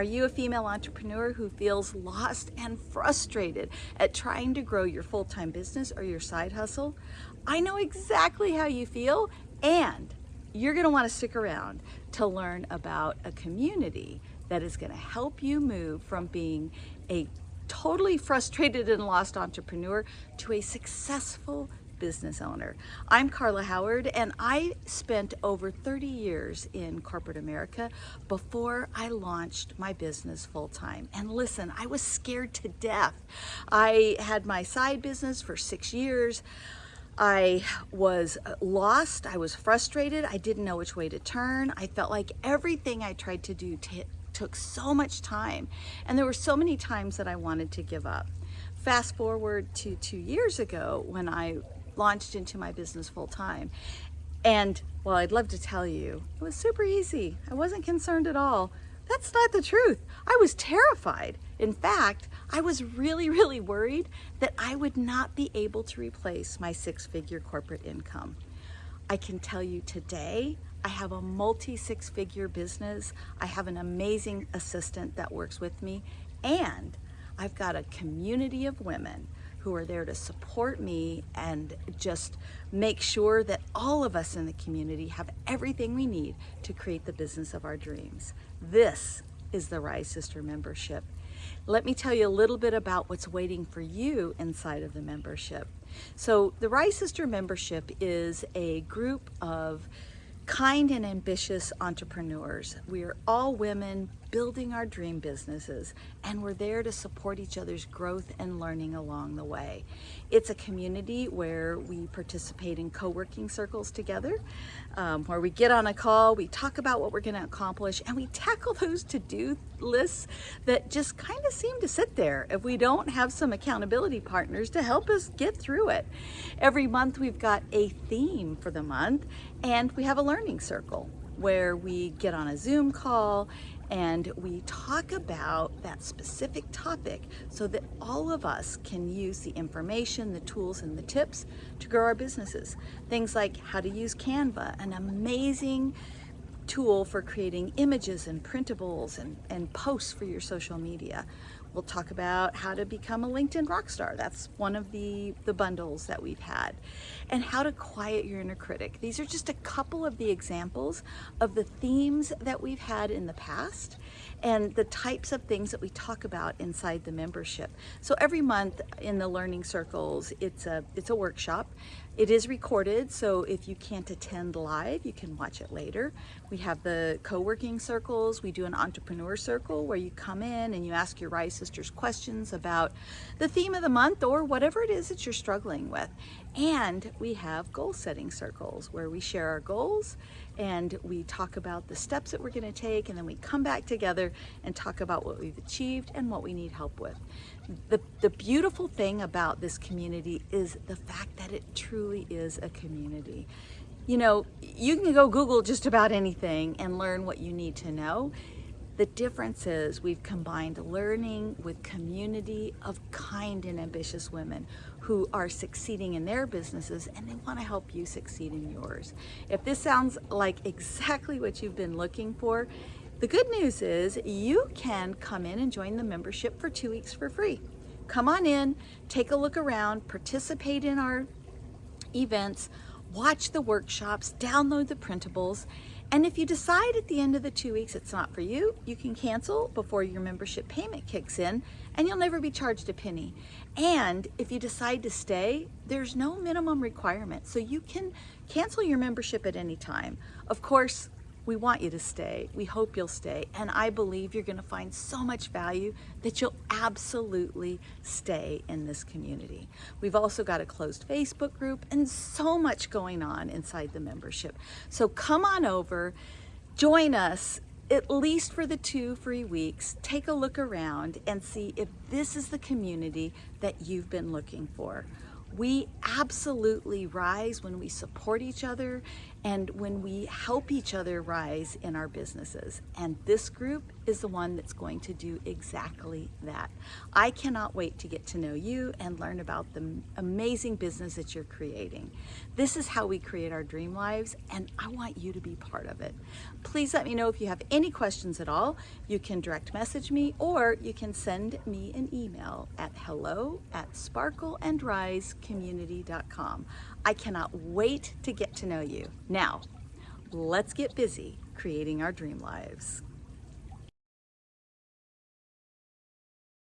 Are you a female entrepreneur who feels lost and frustrated at trying to grow your full-time business or your side hustle? I know exactly how you feel and you're gonna wanna stick around to learn about a community that is gonna help you move from being a totally frustrated and lost entrepreneur to a successful business owner. I'm Carla Howard and I spent over 30 years in corporate America before I launched my business full-time. And listen, I was scared to death. I had my side business for six years. I was uh, lost, I was frustrated, I didn't know which way to turn. I felt like everything I tried to do took so much time and there were so many times that I wanted to give up. Fast forward to two years ago when I launched into my business full time. And well, I'd love to tell you, it was super easy. I wasn't concerned at all. That's not the truth. I was terrified. In fact, I was really, really worried that I would not be able to replace my six figure corporate income. I can tell you today, I have a multi six figure business. I have an amazing assistant that works with me and I've got a community of women who are there to support me and just make sure that all of us in the community have everything we need to create the business of our dreams. This is the Rise Sister membership. Let me tell you a little bit about what's waiting for you inside of the membership. So the Rise Sister membership is a group of kind and ambitious entrepreneurs. We are all women building our dream businesses and we're there to support each other's growth and learning along the way. It's a community where we participate in co-working circles together, um, where we get on a call, we talk about what we're gonna accomplish and we tackle those to-do lists that just kind of seem to sit there if we don't have some accountability partners to help us get through it. Every month we've got a theme for the month and we have a learning circle where we get on a Zoom call and we talk about that specific topic so that all of us can use the information, the tools, and the tips to grow our businesses. Things like how to use Canva, an amazing tool for creating images and printables and, and posts for your social media. We'll talk about how to become a LinkedIn rock star. That's one of the, the bundles that we've had. And how to quiet your inner critic. These are just a couple of the examples of the themes that we've had in the past and the types of things that we talk about inside the membership. So every month in the learning circles, it's a, it's a workshop. It is recorded, so if you can't attend live, you can watch it later. We have the co-working circles. We do an entrepreneur circle where you come in and you ask your Rise Sisters questions about the theme of the month or whatever it is that you're struggling with. And we have goal setting circles where we share our goals and we talk about the steps that we're going to take and then we come back together and talk about what we've achieved and what we need help with. The, the beautiful thing about this community is the fact that it truly is a community. You know, you can go Google just about anything and learn what you need to know. The difference is we've combined learning with community of kind and ambitious women who are succeeding in their businesses and they want to help you succeed in yours. If this sounds like exactly what you've been looking for, the good news is you can come in and join the membership for two weeks for free. Come on in, take a look around, participate in our events, watch the workshops, download the printables, and if you decide at the end of the two weeks it's not for you, you can cancel before your membership payment kicks in and you'll never be charged a penny. And if you decide to stay, there's no minimum requirement. So you can cancel your membership at any time. Of course, we want you to stay. We hope you'll stay. And I believe you're going to find so much value that you'll absolutely stay in this community. We've also got a closed Facebook group and so much going on inside the membership. So come on over, join us at least for the two free weeks, take a look around and see if this is the community that you've been looking for. We absolutely rise when we support each other and when we help each other rise in our businesses. And this group is the one that's going to do exactly that. I cannot wait to get to know you and learn about the amazing business that you're creating. This is how we create our dream lives, and I want you to be part of it. Please let me know if you have any questions at all. You can direct message me or you can send me an email at hello at sparkleandrisecommunity.com. I cannot wait to get to know you. Now, let's get busy creating our dream lives.